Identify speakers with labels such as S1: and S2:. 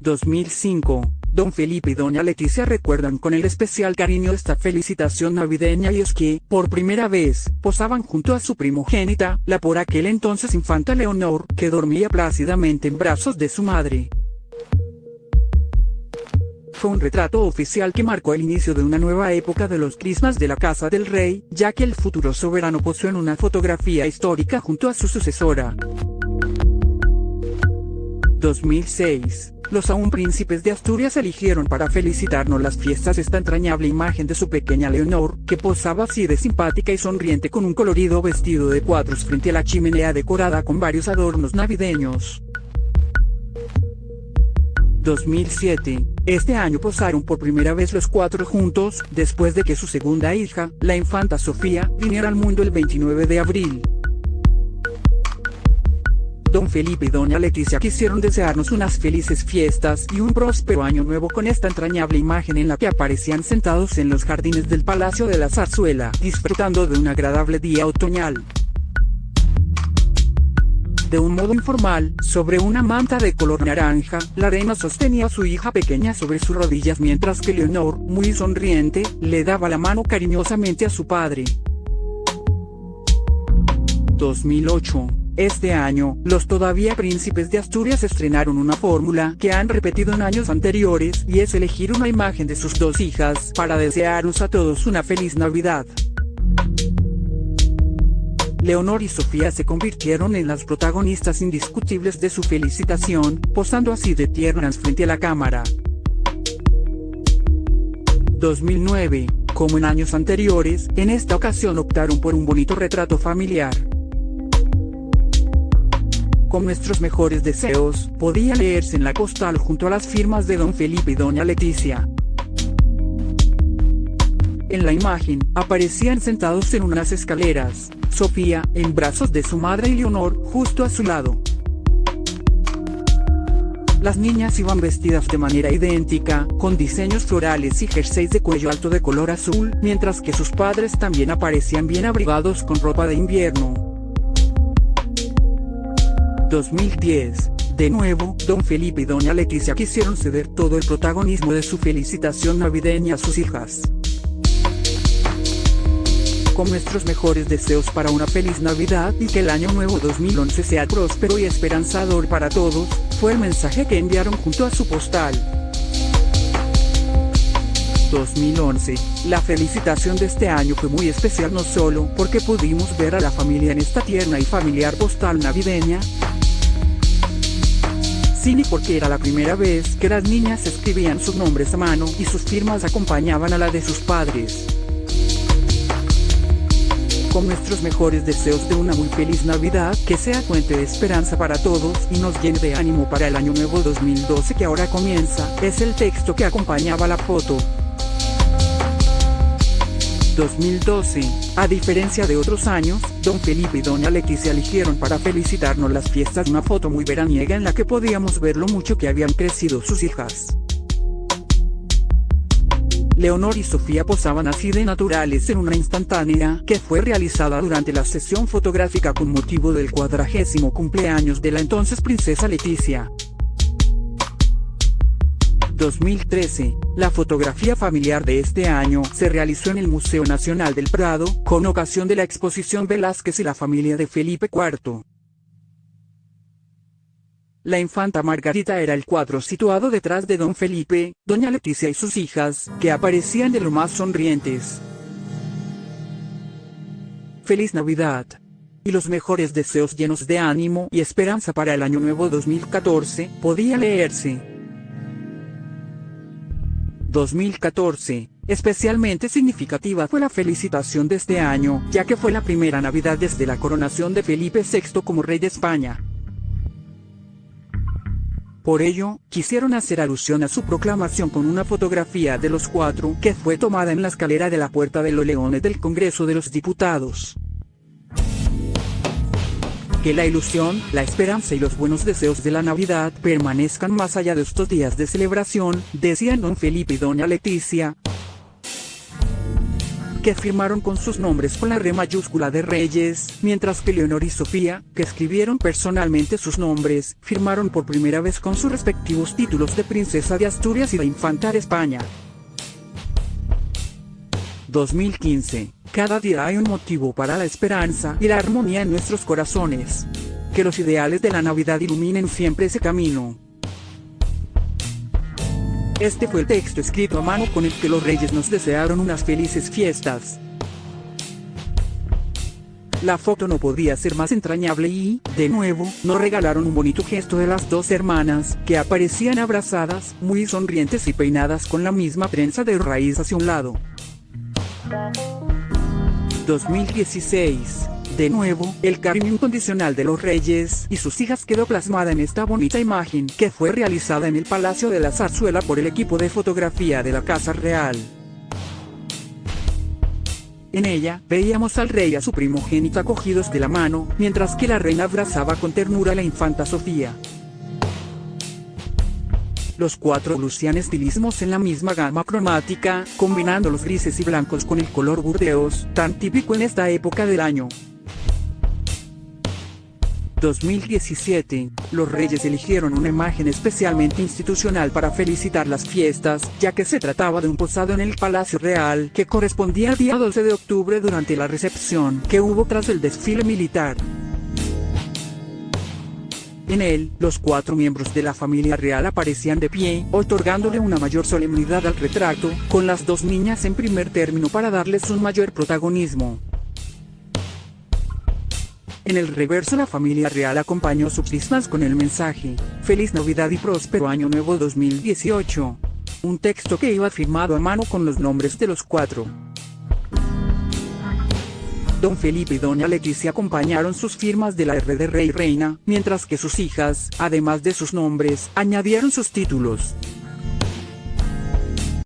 S1: 2005, Don Felipe y Doña Leticia recuerdan con el especial cariño esta felicitación navideña y es que, por primera vez, posaban junto a su primogénita, la por aquel entonces infanta Leonor, que dormía plácidamente en brazos de su madre. Fue un retrato oficial que marcó el inicio de una nueva época de los crismas de la Casa del Rey, ya que el futuro soberano posó en una fotografía histórica junto a su sucesora. 2006. Los aún príncipes de Asturias eligieron para felicitarnos las fiestas esta entrañable imagen de su pequeña Leonor, que posaba así de simpática y sonriente con un colorido vestido de cuadros frente a la chimenea decorada con varios adornos navideños. 2007. Este año posaron por primera vez los cuatro juntos, después de que su segunda hija, la infanta Sofía, viniera al mundo el 29 de abril. Don Felipe y Doña Leticia quisieron desearnos unas felices fiestas y un próspero año nuevo con esta entrañable imagen en la que aparecían sentados en los jardines del Palacio de la Zarzuela, disfrutando de un agradable día otoñal. De un modo informal, sobre una manta de color naranja, la reina sostenía a su hija pequeña sobre sus rodillas mientras que Leonor, muy sonriente, le daba la mano cariñosamente a su padre. 2008 este año, los todavía príncipes de Asturias estrenaron una fórmula que han repetido en años anteriores y es elegir una imagen de sus dos hijas para desearnos a todos una feliz Navidad. Leonor y Sofía se convirtieron en las protagonistas indiscutibles de su felicitación, posando así de tiernas frente a la cámara. 2009. Como en años anteriores, en esta ocasión optaron por un bonito retrato familiar con nuestros mejores deseos, podía leerse en la postal junto a las firmas de don Felipe y doña Leticia. En la imagen, aparecían sentados en unas escaleras, Sofía, en brazos de su madre y Leonor, justo a su lado. Las niñas iban vestidas de manera idéntica, con diseños florales y jerseys de cuello alto de color azul, mientras que sus padres también aparecían bien abrigados con ropa de invierno. 2010. De nuevo, don Felipe y doña Leticia quisieron ceder todo el protagonismo de su felicitación navideña a sus hijas. Con nuestros mejores deseos para una feliz Navidad y que el año nuevo 2011 sea próspero y esperanzador para todos, fue el mensaje que enviaron junto a su postal. 2011. La felicitación de este año fue muy especial no solo porque pudimos ver a la familia en esta tierna y familiar postal navideña, sino porque era la primera vez que las niñas escribían sus nombres a mano y sus firmas acompañaban a la de sus padres. Con nuestros mejores deseos de una muy feliz Navidad que sea fuente de esperanza para todos y nos llene de ánimo para el año nuevo 2012 que ahora comienza, es el texto que acompañaba la foto. 2012. A diferencia de otros años, don Felipe y doña Leticia eligieron para felicitarnos las fiestas una foto muy veraniega en la que podíamos ver lo mucho que habían crecido sus hijas. Leonor y Sofía posaban así de naturales en una instantánea que fue realizada durante la sesión fotográfica con motivo del cuadragésimo cumpleaños de la entonces princesa Leticia. 2013, la fotografía familiar de este año se realizó en el Museo Nacional del Prado, con ocasión de la exposición Velázquez y la familia de Felipe IV. La infanta Margarita era el cuadro situado detrás de don Felipe, doña Leticia y sus hijas, que aparecían de lo más sonrientes. Feliz Navidad. Y los mejores deseos llenos de ánimo y esperanza para el año nuevo 2014, podía leerse. 2014. Especialmente significativa fue la felicitación de este año, ya que fue la primera Navidad desde la coronación de Felipe VI como rey de España. Por ello, quisieron hacer alusión a su proclamación con una fotografía de los cuatro que fue tomada en la escalera de la Puerta de los Leones del Congreso de los Diputados. Que la ilusión, la esperanza y los buenos deseos de la Navidad permanezcan más allá de estos días de celebración, decían don Felipe y doña Leticia. que firmaron con sus nombres con la R mayúscula de Reyes, mientras que Leonor y Sofía, que escribieron personalmente sus nombres, firmaron por primera vez con sus respectivos títulos de Princesa de Asturias y de Infanta de España. 2015. Cada día hay un motivo para la esperanza y la armonía en nuestros corazones. Que los ideales de la Navidad iluminen siempre ese camino. Este fue el texto escrito a mano con el que los reyes nos desearon unas felices fiestas. La foto no podía ser más entrañable y, de nuevo, nos regalaron un bonito gesto de las dos hermanas, que aparecían abrazadas, muy sonrientes y peinadas con la misma trenza de raíz hacia un lado. 2016. De nuevo, el cariño incondicional de los reyes y sus hijas quedó plasmada en esta bonita imagen que fue realizada en el Palacio de la Zarzuela por el equipo de fotografía de la Casa Real. En ella, veíamos al rey y a su primogénita cogidos de la mano, mientras que la reina abrazaba con ternura a la infanta Sofía. Los cuatro lucían estilismos en la misma gama cromática, combinando los grises y blancos con el color burdeos, tan típico en esta época del año. 2017, los reyes eligieron una imagen especialmente institucional para felicitar las fiestas, ya que se trataba de un posado en el Palacio Real que correspondía al día 12 de octubre durante la recepción que hubo tras el desfile militar. En él, los cuatro miembros de la familia real aparecían de pie, otorgándole una mayor solemnidad al retrato, con las dos niñas en primer término para darles un mayor protagonismo. En el reverso la familia real acompañó sus cismas con el mensaje, Feliz Navidad y Próspero Año Nuevo 2018. Un texto que iba firmado a mano con los nombres de los cuatro. Don Felipe y Doña Leticia acompañaron sus firmas de la R de Rey Reina, mientras que sus hijas, además de sus nombres, añadieron sus títulos.